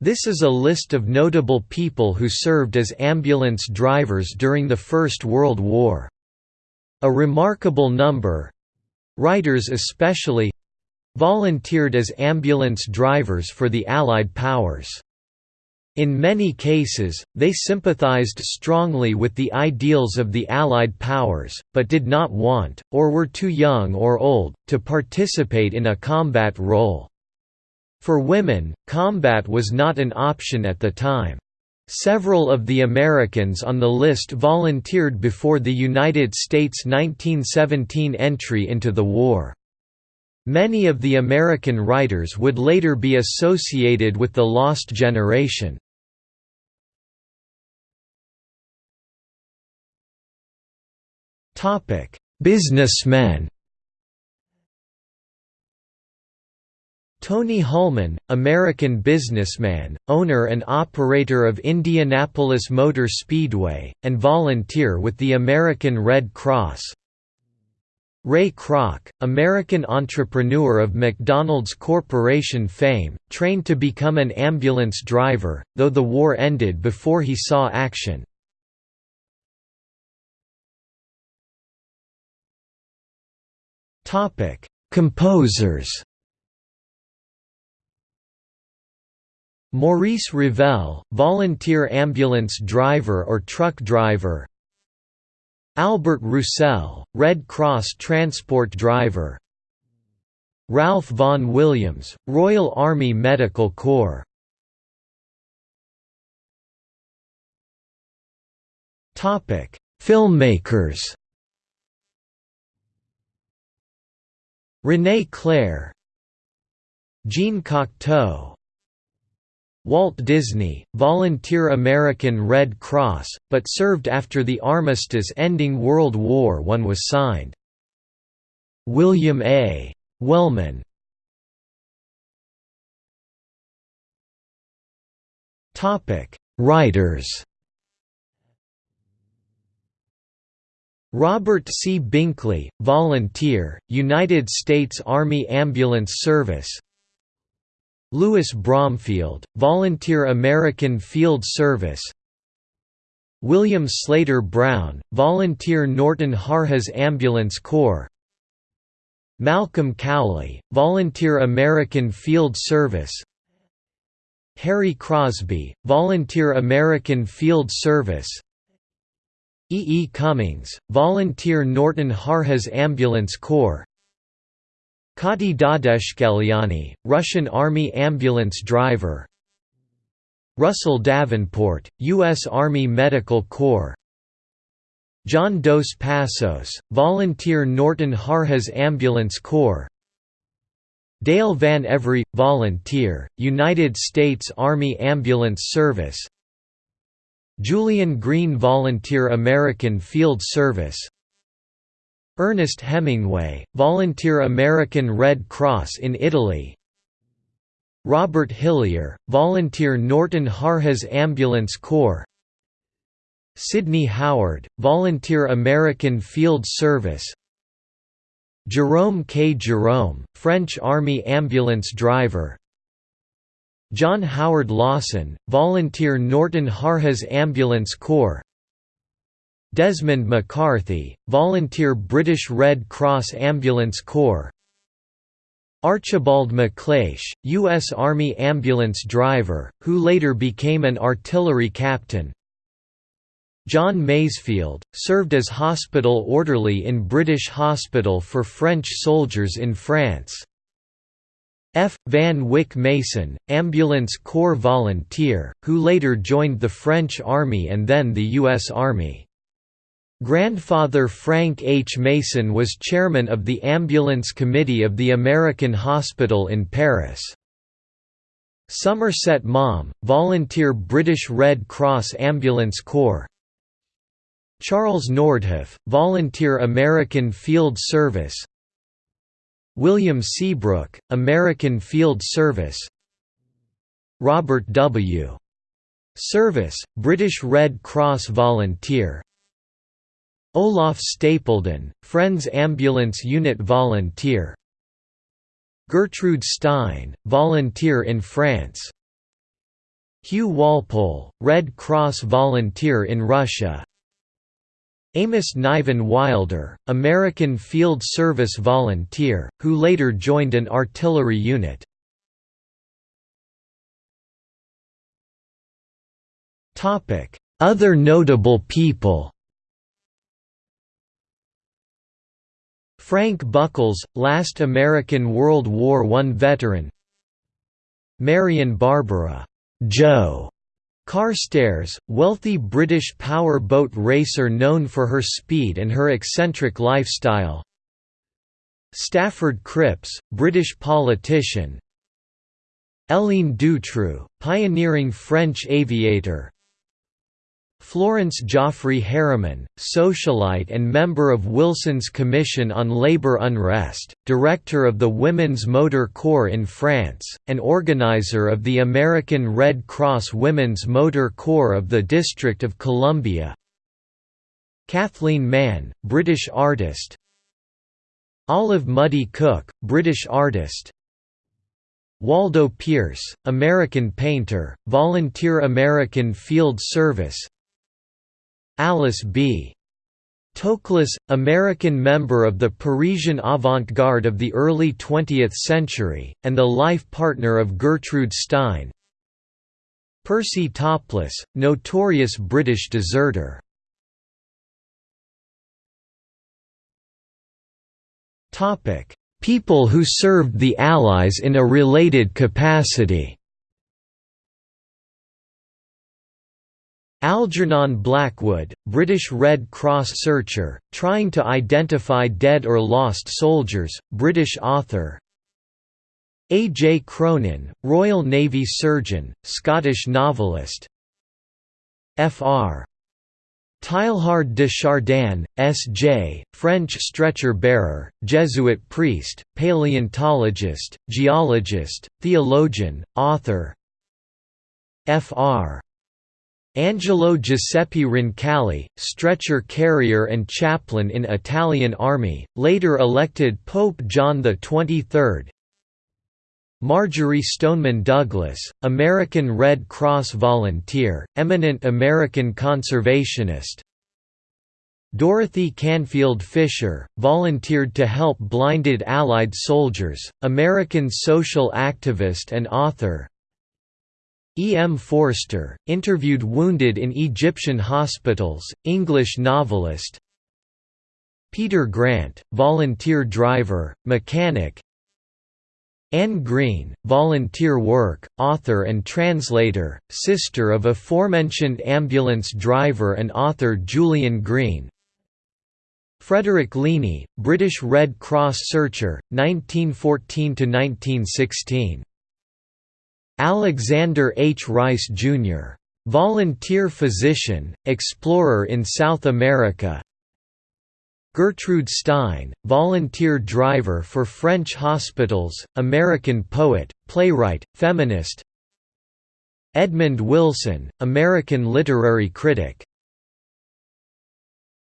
This is a list of notable people who served as ambulance drivers during the First World War. A remarkable number—writers especially—volunteered as ambulance drivers for the Allied powers. In many cases, they sympathized strongly with the ideals of the Allied powers, but did not want, or were too young or old, to participate in a combat role. For women, combat was not an option at the time. Several of the Americans on the list volunteered before the United States' 1917 entry into the war. Many of the American writers would later be associated with the Lost Generation. Businessmen Tony Hulman, American businessman, owner and operator of Indianapolis Motor Speedway, and volunteer with the American Red Cross Ray Kroc, American entrepreneur of McDonald's Corporation fame, trained to become an ambulance driver, though the war ended before he saw action. Composers. Maurice Ravel, volunteer ambulance driver or truck driver. Albert Roussel, Red Cross transport driver. Ralph Vaughan Williams, Royal Army Medical Corps. Filmmakers. René Clair Jean Cocteau Walt Disney, volunteer American Red Cross, but served after the armistice ending World War I was signed. William A. Wellman Writers Robert C. Binkley, volunteer, United States Army Ambulance Service Louis Bromfield, volunteer American Field Service William Slater Brown, volunteer Norton Harjes Ambulance Corps Malcolm Cowley, volunteer American Field Service Harry Crosby, volunteer American Field Service E. E. Cummings, volunteer Norton Harjes Ambulance Corps Kati Dadeshkeliani, Russian Army ambulance driver. Russell Davenport, U.S. Army Medical Corps. John Dos Passos, volunteer Norton Harjes Ambulance Corps. Dale Van Every, volunteer, United States Army Ambulance Service. Julian Green Volunteer American Field Service Ernest Hemingway, Volunteer American Red Cross in Italy. Robert Hillyer, Volunteer Norton Harjes Ambulance Corps. Sidney Howard, Volunteer American Field Service. Jerome K. Jerome, French Army ambulance driver. John Howard Lawson, volunteer Norton Harjes Ambulance Corps Desmond MacCarthy, volunteer British Red Cross Ambulance Corps Archibald MacLeish, U.S. Army ambulance driver, who later became an artillery captain John Masefield, served as hospital orderly in British Hospital for French soldiers in France F. Van Wyck Mason, Ambulance Corps volunteer, who later joined the French Army and then the U.S. Army. Grandfather Frank H. Mason was chairman of the Ambulance Committee of the American Hospital in Paris. Somerset Maugham, volunteer British Red Cross Ambulance Corps Charles Nordhoff, volunteer American Field Service William Seabrook, American Field Service Robert W. Service, British Red Cross volunteer Olaf Stapledon, Friends Ambulance Unit volunteer. Gertrude Stein, volunteer in France. Hugh Walpole, Red Cross volunteer in Russia. Amos Niven Wilder, American Field Service volunteer, who later joined an artillery unit. Other notable people Frank Buckles, last American World War I veteran. Marion Barbara Joe. Carstairs, wealthy British power boat racer known for her speed and her eccentric lifestyle. Stafford Cripps, British politician. Hélène Dutrieu, pioneering French aviator Florence Jaffray Harriman, socialite and member of Wilson's Commission on Labour Unrest, director of the Women's Motor Corps in France, and organizer of the American Red Cross Women's Motor Corps of the District of Columbia. Kathleen Mann, British artist. Olive Mudie Cook, British artist. Waldo Peirce, American painter, volunteer American Field Service Alice B. Toklas, American member of the Parisian avant-garde of the early 20th century, and the life partner of Gertrude Stein. Percy Toplis, notorious British deserter. People who served the Allies in a related capacity Algernon Blackwood, British Red Cross searcher, trying to identify dead or lost soldiers, British author A. J. Cronin, Royal Navy surgeon, Scottish novelist Fr. Teilhard de Chardin, S.J., French stretcher-bearer, Jesuit priest, paleontologist, geologist, theologian, author Fr. Angelo Giuseppe Roncalli, stretcher carrier and chaplain in Italian army, later elected Pope John XXIII Marjory Stoneman Douglas, American Red Cross volunteer, eminent American conservationist. Dorothy Canfield Fisher, volunteered to help blinded Allied soldiers, American social activist and author E. M. Forster, interviewed wounded in Egyptian hospitals, English novelist Peter Grant, volunteer driver, mechanic Anne Green, volunteer work, author and translator, sister of aforementioned ambulance driver and author Julian Green Frederick Leaney, British Red Cross searcher, 1914–1916 Alexander H. Rice, Jr. Volunteer physician, explorer in South America Gertrude Stein, volunteer driver for French hospitals, American poet, playwright, feminist Edmund Wilson, American literary critic